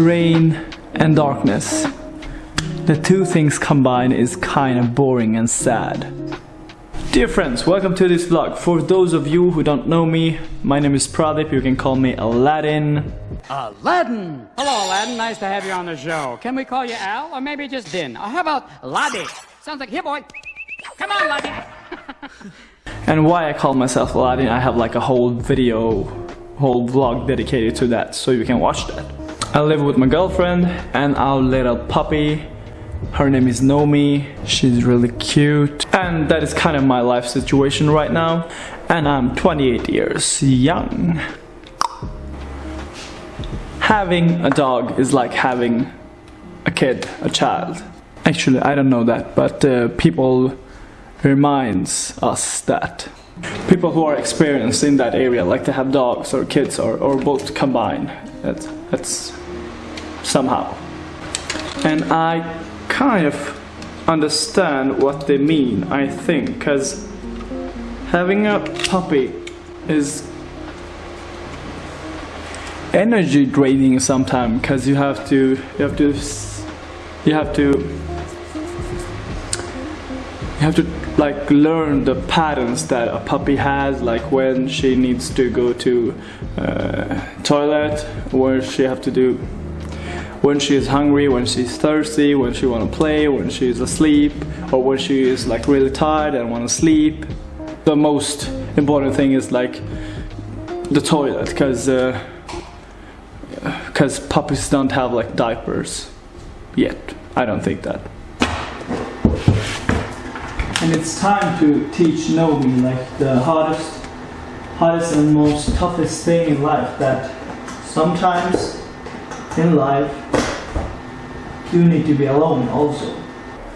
rain and darkness. The two things combined is kind of boring and sad. Dear friends, welcome to this vlog. For those of you who don't know me, my name is Pradip, you can call me Aladdin. Aladdin! Hello, Aladdin. Nice to have you on the show. Can we call you Al, or maybe just Din? Or how about Laddie? Sounds like here, boy. Come on, Laddie. And why I call myself Aladdin, I have like a whole video, whole vlog dedicated to that, so you can watch that. I live with my girlfriend and our little puppy. Her name is Nomi. She's really cute. And that is kind of my life situation right now. And I'm 28 years young. Having a dog is like having a kid, a child. Actually, I don't know that, but uh, people reminds us that people who are experienced in that area, like to have dogs or kids or, or both combined, that, that's somehow. And I kind of understand what they mean, I think, because having a puppy is energy draining sometimes because you have to you have to you have to you have to like learn the patterns that a puppy has like when she needs to go to uh, toilet where she have to do when she is hungry when she's thirsty when she want to play when she is asleep or when she is like really tired and want to sleep. The most important thing is like the toilet because because uh, puppies don't have like diapers yet. I don't think that and it's time to teach Nomi like the hardest, hardest and most toughest thing in life that sometimes in life you need to be alone also.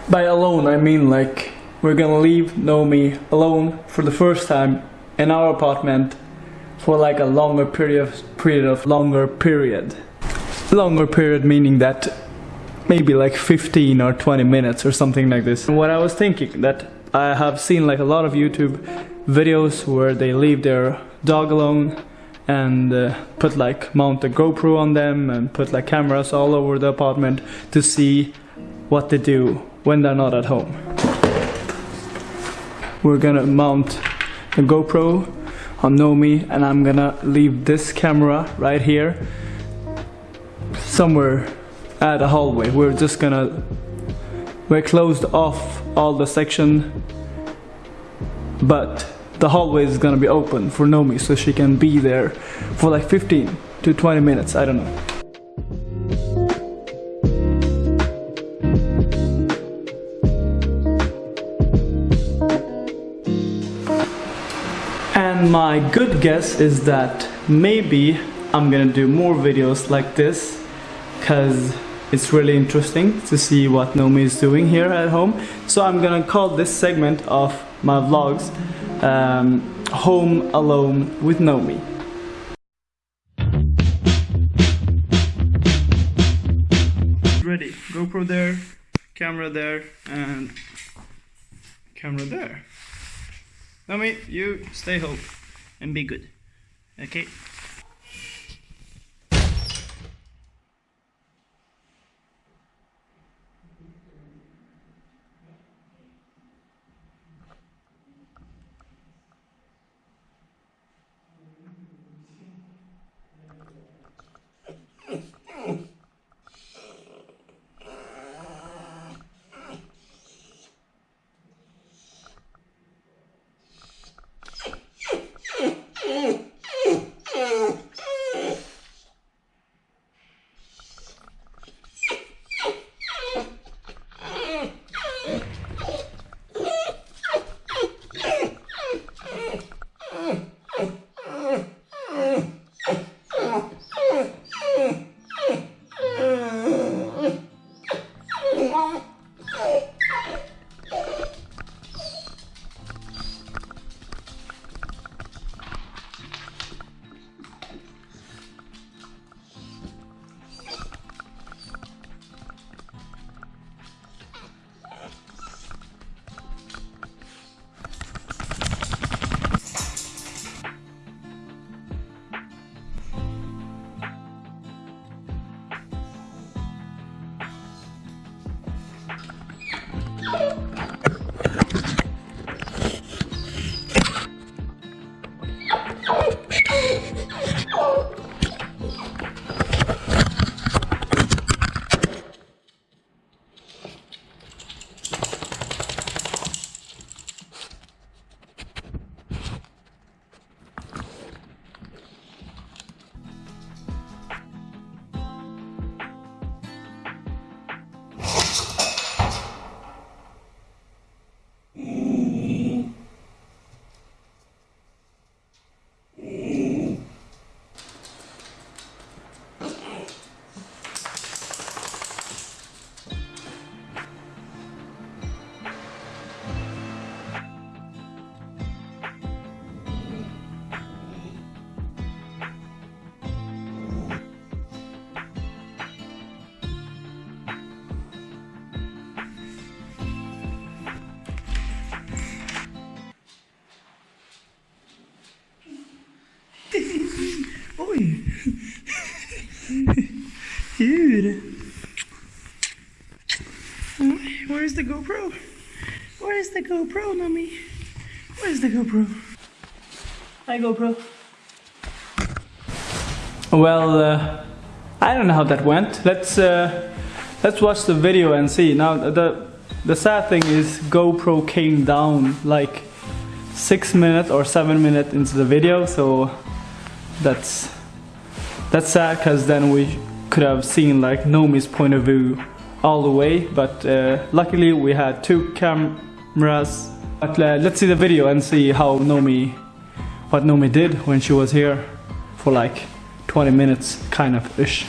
By alone I mean like we're gonna leave Nomi alone for the first time in our apartment for like a longer period of, period of longer period. Longer period meaning that maybe like 15 or 20 minutes or something like this. And what I was thinking that I have seen like a lot of YouTube videos where they leave their dog alone and uh, put like mount a GoPro on them and put like cameras all over the apartment to see what they do when they're not at home. We're gonna mount a GoPro on Nomi and I'm gonna leave this camera right here somewhere at a hallway. We're just gonna we're closed off all the section but the hallway is gonna be open for Nomi so she can be there for like 15 to 20 minutes I don't know. And my good guess is that maybe I'm gonna do more videos like this because it's really interesting to see what Nomi is doing here at home. So I'm gonna call this segment of my vlogs um, Home Alone with Nomi. Ready, GoPro there, camera there, and camera there. Nomi, you stay home and be good. Okay? Oj! Djur! Where's the GoPro? Where's the GoPro, Nomi? Where's the GoPro? Hi, GoPro. Well, uh, I don't know how that went. Let's uh, let's watch the video and see. Now, the the sad thing is GoPro came down like six minutes or seven minutes into the video, so that's that's sad because then we could have seen like Nomi's point of view all the way but uh, luckily we had two cameras. But uh, let's see the video and see how Nomi what Nomi did when she was here for like 20 minutes kind of ish.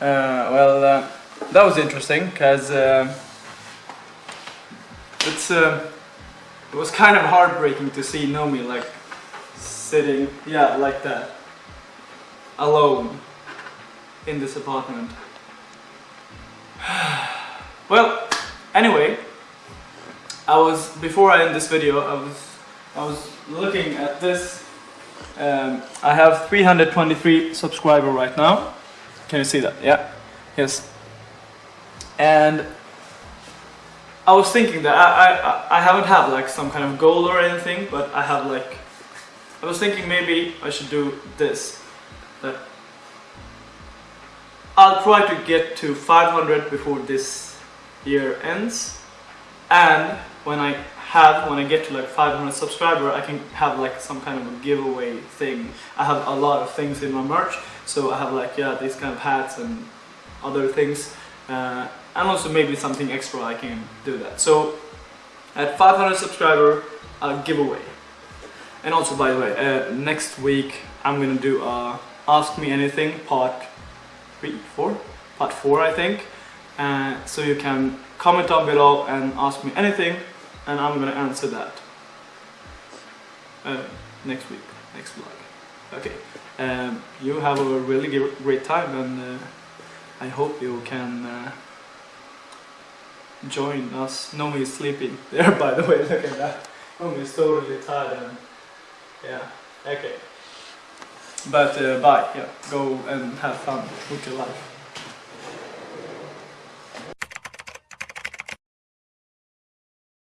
Uh, well uh, that was interesting because uh, it's uh, it was kind of heartbreaking to see Nomi like sitting, yeah, like that, alone in this apartment. well, anyway, I was before I end this video, I was I was looking at this. Um, I have 323 subscriber right now. Can you see that? Yeah. Yes. And I was thinking that I, I, I haven't had like some kind of goal or anything, but I have like I was thinking maybe I should do this. I'll try to get to 500 before this year ends. And when I have, when I get to like 500 subscriber, I can have like some kind of a giveaway thing. I have a lot of things in my merch. So I have like, yeah, these kind of hats and other things. Uh, and also maybe something extra I can do that. So at 500 subscriber, I'll give away. And also, by the way, uh, next week I'm gonna do a Ask Me Anything part three, four, part four, I think. Uh, so you can comment down below and ask me anything, and I'm gonna answer that uh, next week, next vlog. Okay. Um, you have a really great time, and uh, I hope you can uh, join us. Nomi is sleeping there, by the way. Look at that. Nomi is totally tired and yeah, okay. But uh, bye, yeah, go and have fun with your life.